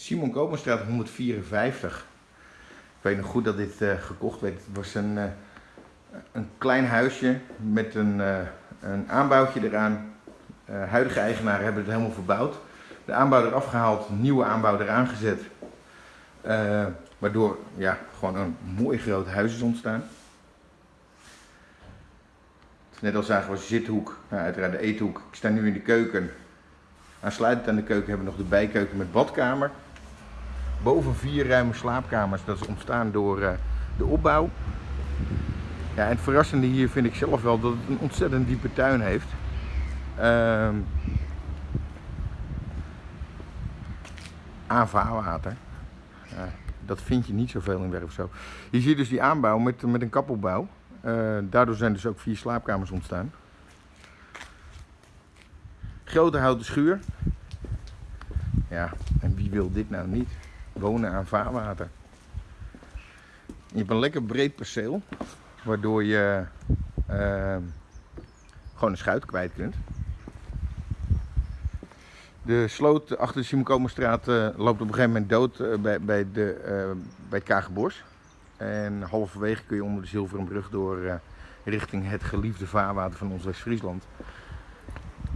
Simon Kopenstraat 154. Ik weet nog goed dat dit eh, gekocht werd. Het was een, eh, een klein huisje met een, uh, een aanbouwtje eraan. huidige eigenaren hebben het helemaal verbouwd. De aanbouw eraf gehaald, nieuwe aanbouw eraan gezet. waardoor ja, gewoon een mooi groot huis is ontstaan. Net als zagen we zithoek, nou, uiteraard de eethoek. Ik sta nu in de keuken. Aansluitend aan de keuken hebben we nog de bijkeuken met badkamer. Boven vier ruime slaapkamers, dat is ontstaan door uh, de opbouw. Ja, en het verrassende hier vind ik zelf wel dat het een ontzettend diepe tuin heeft. Uh, AVA-water. Uh, dat vind je niet zoveel in Werfzo. Je ziet dus die aanbouw met, met een kappelbouw. Uh, daardoor zijn dus ook vier slaapkamers ontstaan. Grote houten schuur. Ja, en wie wil dit nou niet? Wonen aan vaarwater. Je hebt een lekker breed perceel, waardoor je uh, gewoon een schuit kwijt kunt. De sloot achter de Simokomerstraat uh, loopt op een gegeven moment dood uh, bij, bij, de, bij het Kagenbos. En halverwege kun je onder de Zilveren Brug door richting het geliefde vaarwater van ons West-Friesland.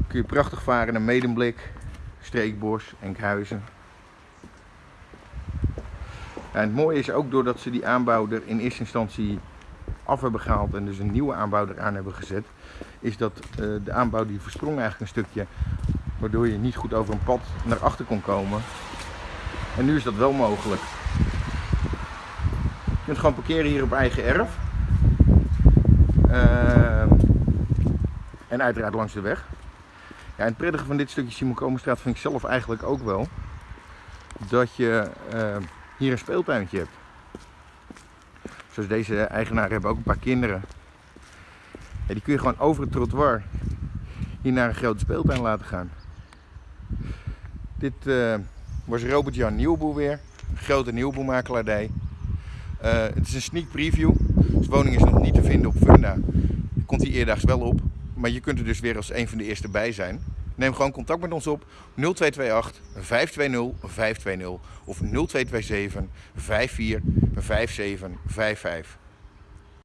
Kun je prachtig varen naar Medemblik, Streekbos, Enkhuizen. En het mooie is ook doordat ze die aanbouw er in eerste instantie af hebben gehaald en dus een nieuwe aanbouw eraan hebben gezet, is dat uh, de aanbouw die versprong eigenlijk een stukje, waardoor je niet goed over een pad naar achter kon komen. En nu is dat wel mogelijk. Je kunt gewoon parkeren hier op eigen erf. Uh, en uiteraard langs de weg. Ja, en het prettige van dit stukje Simon Komenstraat vind ik zelf eigenlijk ook wel dat je uh, hier een speeltuintje hebt. Zoals deze eigenaar hebben ook een paar kinderen. Die kun je gewoon over het trottoir hier naar een grote speeltuin laten gaan. Dit uh, was Robert-Jan Nieuwboer weer, grote nieuwboermakelaardij. Uh, het is een sneak preview. Deze woning is nog niet te vinden op Funda. Komt hij eerdaags wel op, maar je kunt er dus weer als een van de eerste bij zijn. Neem gewoon contact met ons op 0228 520 520 of 0227 54 57 55.